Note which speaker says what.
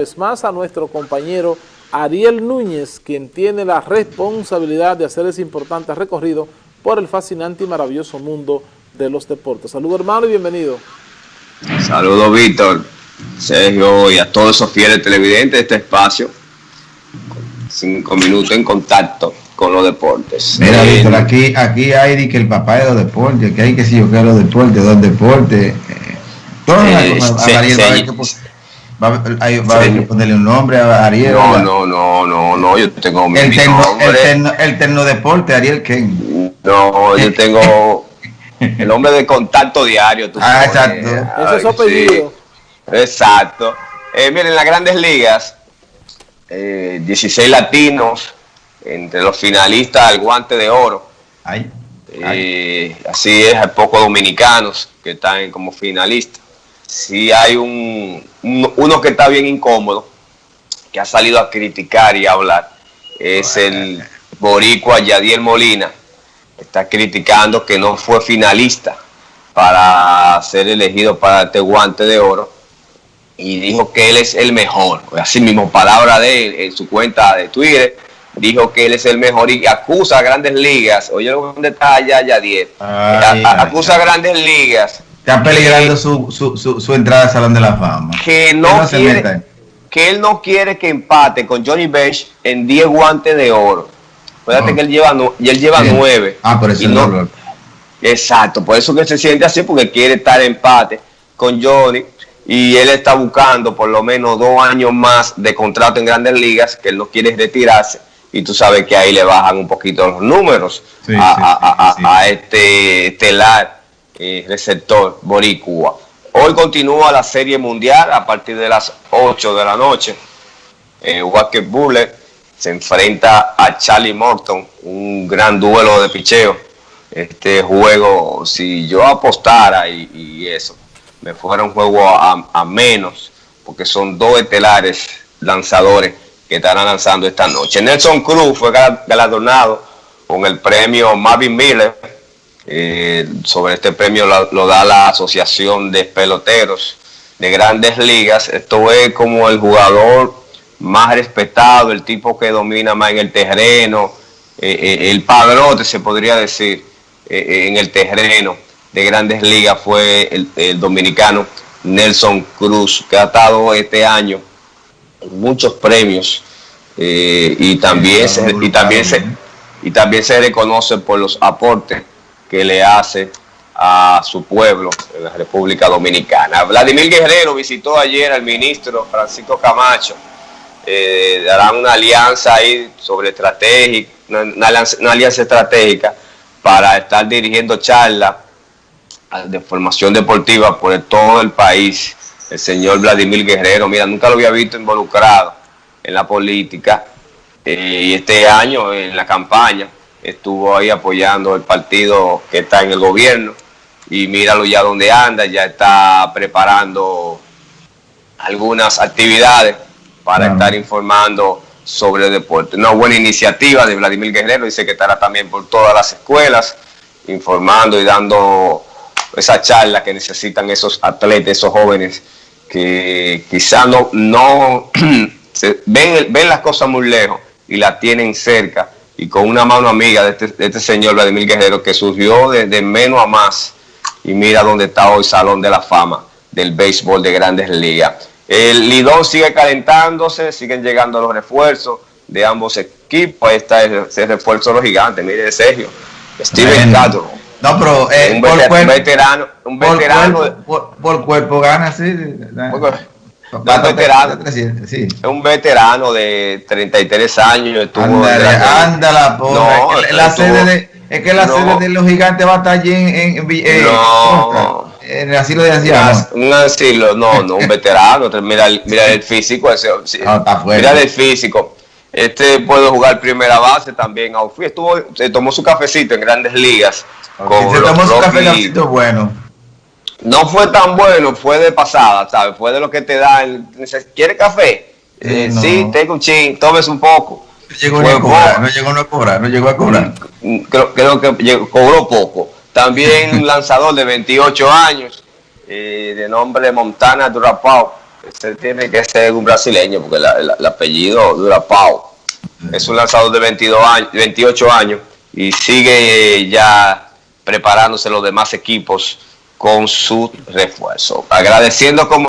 Speaker 1: Es más a nuestro compañero Ariel Núñez, quien tiene la responsabilidad de hacer ese importante recorrido por el fascinante y maravilloso mundo de los deportes. Saludos hermano y bienvenido.
Speaker 2: Saludos Víctor, Sergio y a todos esos fieles televidentes de este espacio. Cinco minutos en contacto con los deportes.
Speaker 3: Mira eh, Víctor, aquí, aquí hay que el papá de los deportes, que hay que si yo quiero los deportes, los deportes. Eh, todas
Speaker 2: eh, las cosas,
Speaker 3: Va, va a ponerle un nombre a Ariel.
Speaker 2: No, no, no, no, no, yo tengo mi,
Speaker 3: el, terno, el, terno, deporte, Ariel Ken.
Speaker 2: No, yo tengo el hombre de contacto diario.
Speaker 3: ah, exacto.
Speaker 1: Ese es su apellido.
Speaker 2: Exacto. Eh, miren, las grandes ligas, eh, 16 latinos entre los finalistas al guante de oro.
Speaker 3: Ay,
Speaker 2: eh, así es, hay pocos dominicanos que están como finalistas si hay un, uno que está bien incómodo, que ha salido a criticar y a hablar, es el boricua Yadiel Molina. Está criticando que no fue finalista para ser elegido para este guante de oro y dijo que él es el mejor. Así mismo, palabra de él en su cuenta de Twitter, dijo que él es el mejor y acusa a grandes ligas. Oye, ¿dónde está allá Yadiel? acusa a grandes ligas
Speaker 3: Está peligrando su, su, su, entrada al Salón de la Fama.
Speaker 2: Que no, quiere, que él no quiere que empate con Johnny Bench en 10 guantes de oro. Acuérdate que él lleva, y él lleva 9.
Speaker 3: Ah, por eso no,
Speaker 2: Exacto, por eso que se siente así, porque quiere estar en empate con Johnny y él está buscando por lo menos dos años más de contrato en grandes ligas, que él no quiere retirarse y tú sabes que ahí le bajan un poquito los números a, a, este estelar eh, receptor boricua. Hoy continúa la serie mundial a partir de las 8 de la noche. Eh, Walker Bullet se enfrenta a Charlie Morton, un gran duelo de picheo. Este juego, si yo apostara y, eso, me fuera un juego a, menos, porque son dos estelares lanzadores que estarán lanzando esta noche. Nelson Cruz fue galardonado con el premio Marvin Miller eh, sobre este premio lo, da la Asociación de Peloteros de Grandes Ligas. Esto es como el jugador más respetado, el tipo que domina más en el terreno, eh, eh, el padrote se podría decir en el terreno de Grandes Ligas fue el, dominicano Nelson Cruz, que ha estado este año en muchos premios y también y también se y también se reconoce por los aportes que le hace a su pueblo en la República Dominicana. Vladimir Guerrero visitó ayer al ministro Francisco Camacho. Eh, darán una alianza ahí sobre estratégica, una, alianza, estratégica para estar dirigiendo charlas de formación deportiva por todo el país. El señor Vladimir Guerrero, mira, nunca lo había visto involucrado en la política eh, y este año en la campaña estuvo ahí apoyando el partido que está en el gobierno. Y míralo ya donde anda, ya está preparando algunas actividades para estar informando sobre el deporte. Una buena iniciativa de Vladimir Guerrero, dice que estará también por todas las escuelas informando y dando esa charla que necesitan esos atletas, esos jóvenes que quizá no, no ven, ven las cosas muy lejos y las tienen cerca y con una mano amiga de este, este señor Vladimir Guerrero que surgió de, menos a más y mira dónde está hoy Salón de la Fama del béisbol de grandes ligas. El Lidón sigue calentándose, siguen llegando los refuerzos de ambos equipos. Ahí está ese refuerzo de los gigantes, mire Sergio, Steven Castro.
Speaker 3: No, pero
Speaker 2: eh, un, veterano, un veterano,
Speaker 3: por cuerpo, gana, sí.
Speaker 2: Un veterano, sí. Es un veterano de 33 años. Estuvo
Speaker 3: anda la no, es que la sede de, es que la sede de los gigantes va a estar allí en, en, en,
Speaker 2: no.
Speaker 3: en el asilo de ancianos.
Speaker 2: Un asilo, no, no, un veterano. mira, mira el físico. Ese,
Speaker 3: no,
Speaker 2: mira el físico. Este puede jugar primera base también. Estuvo, se tomó su cafecito en grandes ligas.
Speaker 3: se tomó su cafecito bueno
Speaker 2: no fue tan bueno, fue de pasada, ¿sabes? Fue de lo que te dan. ¿Quiere café? Eh, sí, tengo un ching, tomes un poco.
Speaker 3: No llegó, a cobrar, no llegó a cobrar, no llegó a cobrar.
Speaker 2: Mm, creo, creo que cobró poco. También un lanzador de 28 años, eh, de nombre Montana Durapau, Ese tiene que ser un brasileño, porque el apellido dura Pau. Es un lanzador de 22 años, 28 años y sigue ya preparándose los demás equipos con su refuerzo. Agradeciendo como